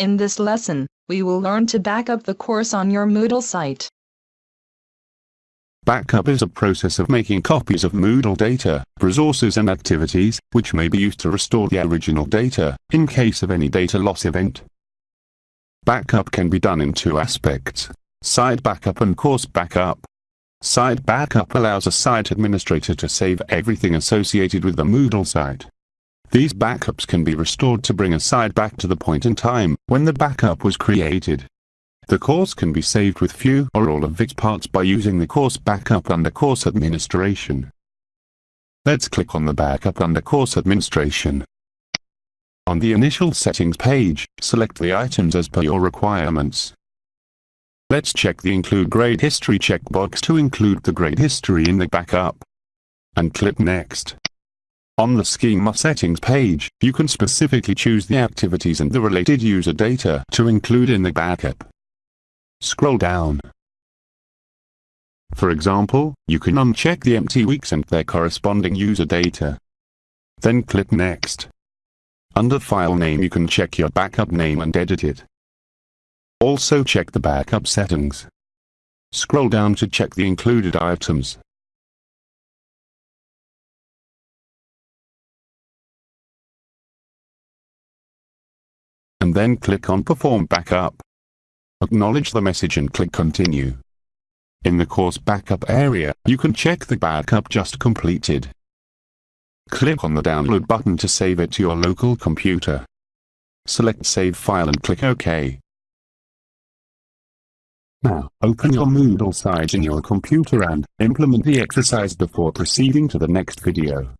In this lesson, we will learn to back up the course on your Moodle site. Backup is a process of making copies of Moodle data, resources and activities, which may be used to restore the original data, in case of any data loss event. Backup can be done in two aspects, site backup and course backup. Site backup allows a site administrator to save everything associated with the Moodle site. These backups can be restored to bring a site back to the point in time when the backup was created. The course can be saved with few or all of its parts by using the course backup under course administration. Let's click on the backup under course administration. On the initial settings page, select the items as per your requirements. Let's check the include grade history checkbox to include the grade history in the backup. And click next. On the schema settings page, you can specifically choose the activities and the related user data to include in the backup. Scroll down. For example, you can uncheck the empty weeks and their corresponding user data. Then click Next. Under File Name you can check your backup name and edit it. Also check the backup settings. Scroll down to check the included items. And then click on Perform Backup. Acknowledge the message and click Continue. In the course backup area, you can check the backup just completed. Click on the download button to save it to your local computer. Select Save File and click OK. Now, open your Moodle site in your computer and implement the exercise before proceeding to the next video.